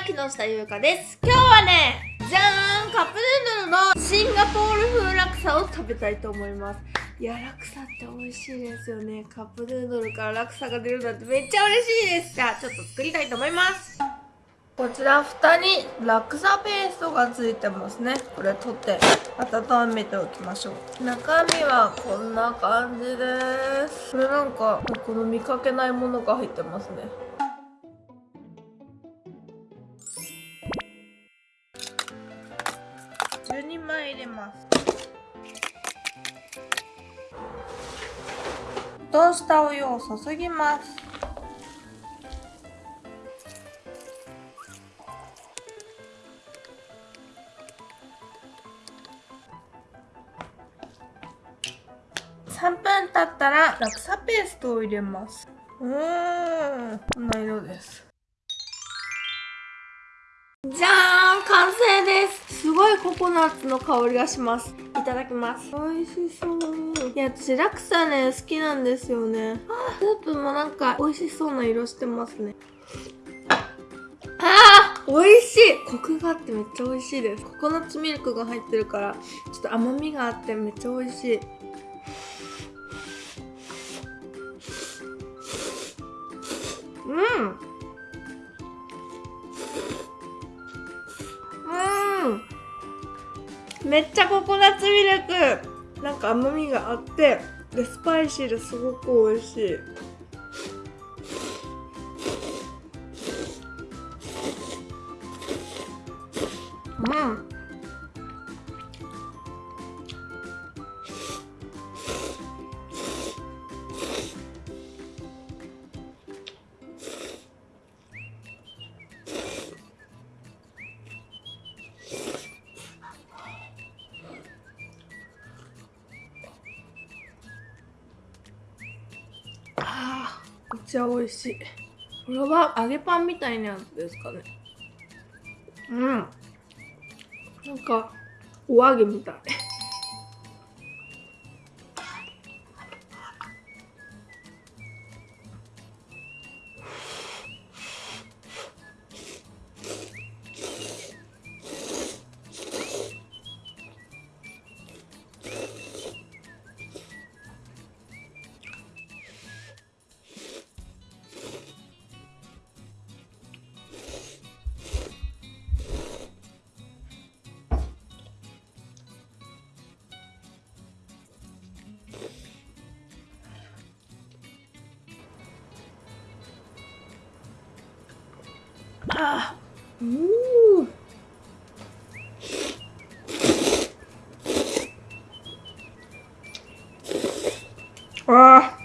は木下優香です。今日はねじゃーんカップヌードルのシンガポール風ラクサを食べたいと思います。いやラクサって美味しいですよね。カップヌードルからラクサが出るなんてめっちゃ嬉しいです。じゃあちょっと作りたいと思います。こちら蓋にラクサペーストがついてますね。これ取って温めておきましょう。中身はこんな感じです。これなんかこの見かけないものが入ってますね。ます。沸騰したお湯を注ぎます。3分経ったらラクサペーストを入れます。うーんこんな色です。じゃーん完成です。すごいココナッツの香りがします。いただきます。美味しそう。いや私ラクサね好きなんですよね。あスープもなんか美味しそうな色してますね。あー美味しい。コクがあってめっちゃ美味しいです。ココナッツミルクが入ってるからちょっと甘みがあってめっちゃ美味しい。うん。めっちゃココナッツミルク。なんか甘みがあってでスパイシーですごく美味しい。めっちゃ美味しい。これは揚げパンみたいなやつですかね。うん。なんかお揚げみたいあうあ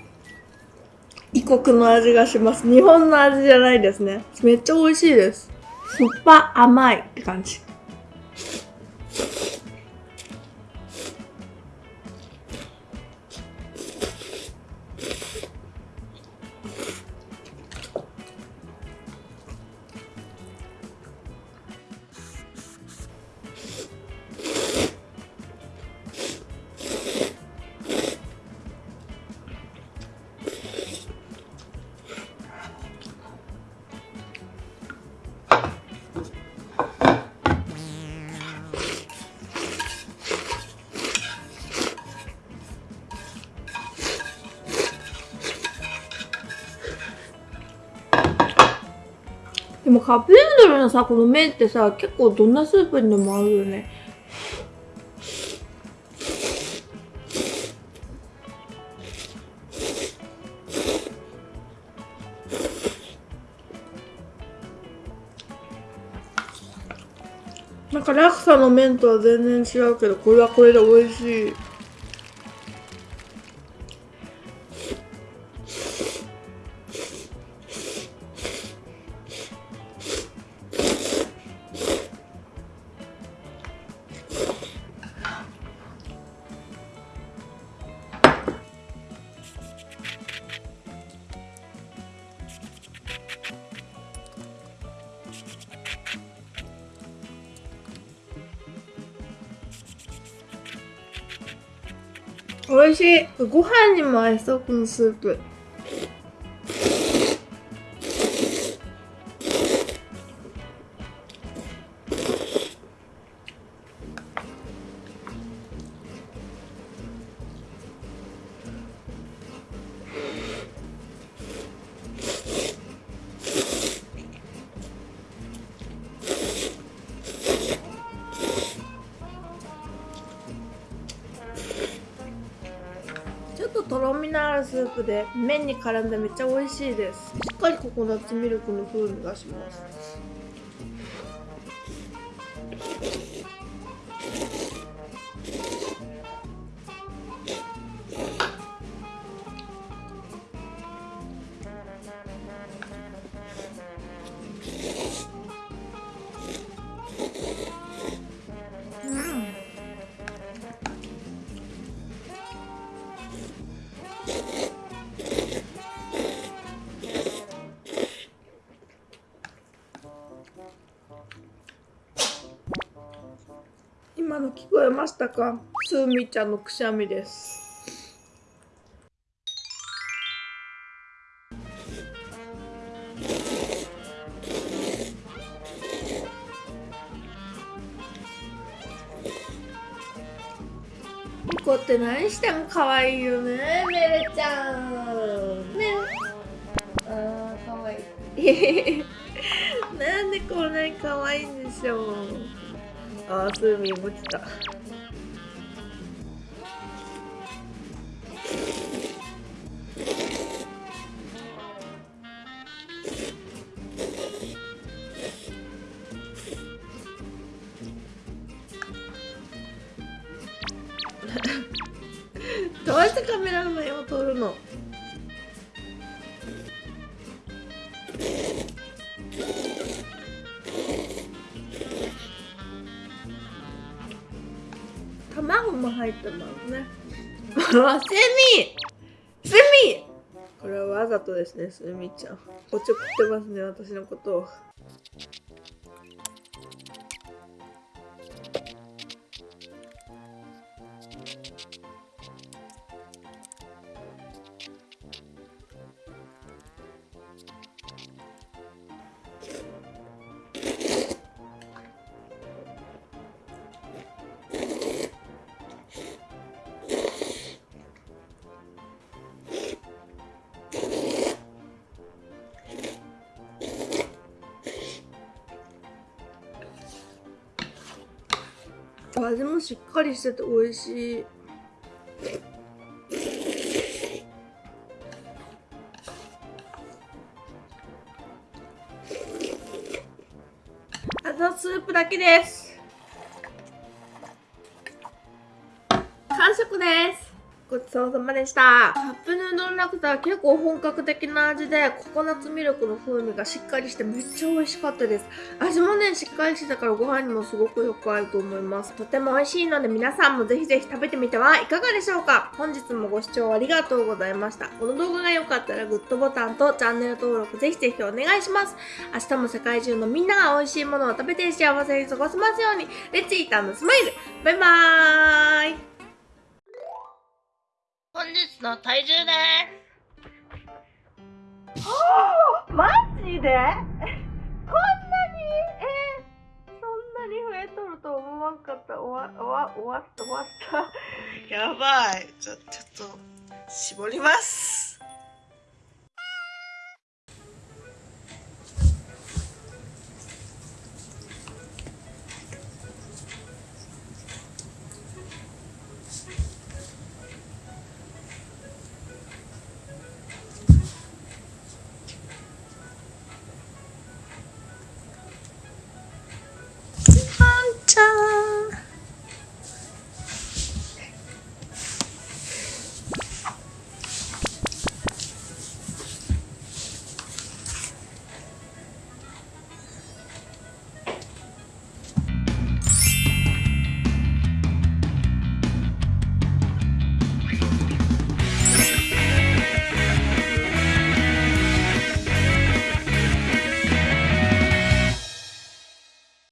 異国の味がします。日本の味じゃないですね。めっちゃ美味しいです。酸っぱ甘いって感じ。でもカップヌードルのさ、この麺ってさ、結構どんなスープにでも合うよね。なんかラクサの麺とは全然違うけど、これはこれで美味しい。美味しい。ご飯にも合いそうこのスープ。スープで麺に絡んでめっちゃ美味しいです。しっかりココナッツミルクの風味がします。聞こえましたか？スーミーちゃんのくしゃみです。こって何しても可愛いよねメルちゃん。ね。あー可愛い。なんでこんなに可愛いんでしょうあースーミーも来たどうしてカメラの目を撮るの？卵も入ってますね。あセミセミこれはわざとですねセミちゃん。おちょくってますね私のことを味もしっかりしてて美味しい。あとスープだけです。完食です。ごちそうさまでした。カップヌードルラクタは結構本格的な味でココナッツミルクの風味がしっかりしてめっちゃ美味しかったです。味もねしっかりしてたからご飯にもすごくよく合うと思います。とても美味しいので皆さんもぜひぜひ食べてみてはいかがでしょうか？本日もご視聴ありがとうございました。この動画が良かったらグッドボタンとチャンネル登録ぜひぜひお願いします。明日も世界中のみんなが美味しいものを食べて幸せに過ごせますように。レッツイータンのスマイル。バイバーイ。本日の体重ですはあマジで？こんなに？えー、そんなに増えとると思わんかった。終わ終わ終わった終わった。やばい。ちょちょっと絞ります。